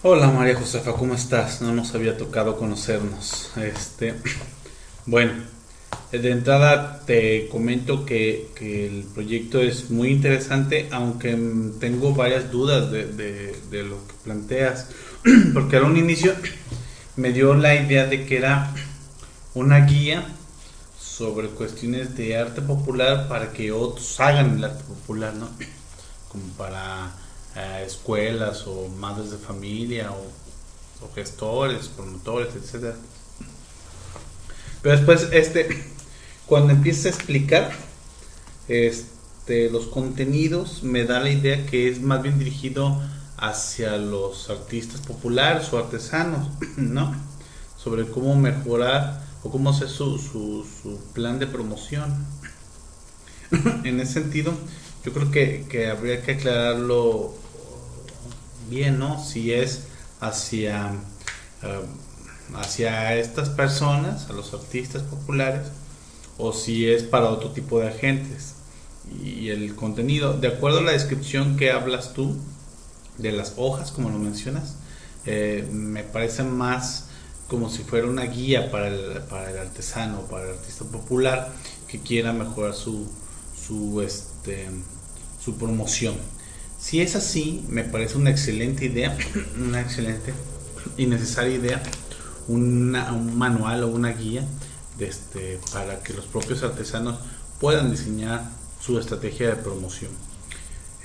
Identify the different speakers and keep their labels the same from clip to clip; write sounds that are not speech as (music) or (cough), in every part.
Speaker 1: Hola María Josefa, ¿cómo estás? No nos había tocado conocernos. Este, (clears throat) bueno, de entrada te comento que, el proyecto es muy interesante, aunque tengo varias dudas de, de, lo que planteas, (clears throat) porque a un inicio (clears throat) me dio la idea de que era una guía sobre cuestiones de arte popular para que otros hagan el arte popular, ¿no? Como para escuelas o madres de familia o, gestores, promotores, etcétera. Pero después, este, (clears throat) cuando empieza a explicar este, los contenidos, me da la idea que es más bien dirigido hacia los artistas populares o artesanos, (clears throat) ¿no? Sobre cómo mejorar o cómo hacer su, su plan de promoción. (clears throat) en ese sentido, yo creo que, habría que aclararlo bien, ¿no? Si es hacia, eh, hacia estas personas, a los artistas populares, o si es para otro tipo de agentes. Y el contenido, de acuerdo a la descripción que hablas tú de las hojas, como lo mencionas, eh, me parece más como si fuera una guía para el, para el artesano, para el artista popular que quiera mejorar su, su, este, su promoción. Si es así, me parece una excelente idea, (clears throat) una excelente y necesaria idea, un manual o una guía de este, para que los propios artesanos puedan diseñar su estrategia de promoción.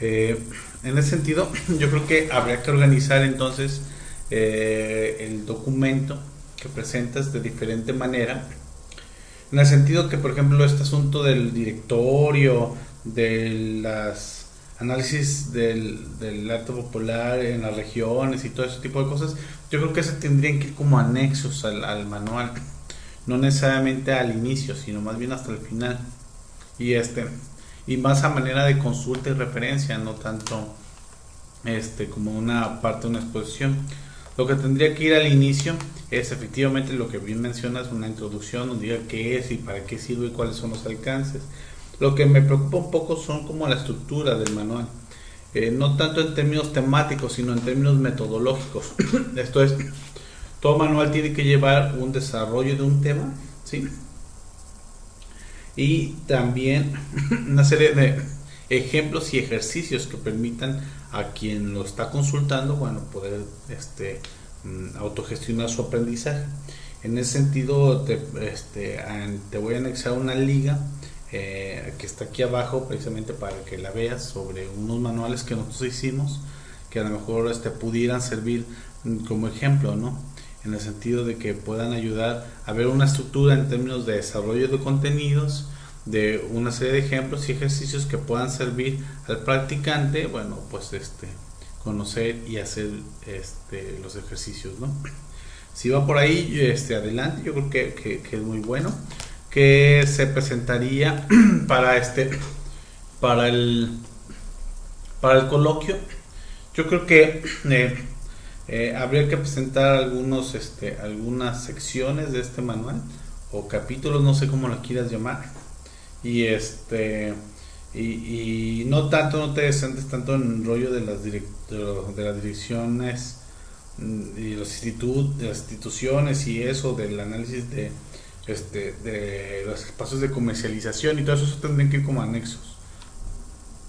Speaker 1: Eh, en ese sentido, (clears throat) yo creo que habría que organizar entonces eh, el documento que presentas de diferente manera. En el sentido que, por ejemplo, este asunto del directorio, de las análisis del, del, arte popular en las regiones y todo ese tipo de cosas, yo creo que se tendrían que ir como anexos al, al, manual, no necesariamente al inicio, sino más bien hasta el final. Y este y más a manera de consulta y referencia, no tanto este como una parte de una exposición. Lo que tendría que ir al inicio es efectivamente lo que bien mencionas, una introducción donde diga qué es y para qué sirve y cuáles son los alcances lo que me preocupa un poco son como la estructura del manual. Eh, no tanto en términos temáticos, sino en términos metodológicos. (coughs) Esto es, todo manual tiene que llevar un desarrollo de un tema, ¿sí? Y también (coughs) una serie de ejemplos y ejercicios que permitan a quien lo está consultando, bueno, poder este, mm, autogestionar su aprendizaje. En ese sentido, te, este, te voy a anexar una liga eh, que está aquí abajo precisamente para que la veas sobre unos manuales que nosotros hicimos que a lo mejor este, pudieran servir como ejemplo, ¿no? En el sentido de que puedan ayudar a ver una estructura en términos de desarrollo de contenidos, de una serie de ejemplos y ejercicios que puedan servir al practicante, bueno, pues este, conocer y hacer este, los ejercicios, ¿no? Si va por ahí, este, adelante, yo creo que, que es muy bueno que se presentaría (clears throat) para este para el para el coloquio. Yo creo que eh, eh, habría que presentar algunos este algunas secciones de este manual o capítulos no sé cómo lo quieras llamar. Y este y, no tanto no te descentes tanto en el rollo de las de, las direcciones mm, y los institutos las instituciones y eso del análisis de este, de los espacios de comercialización y todo eso, tendrían que ir como anexos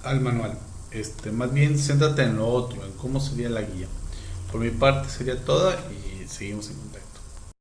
Speaker 1: al manual. Este, más bien céntrate en lo otro, en cómo sería la guía. Por mi parte sería toda y seguimos en contacto.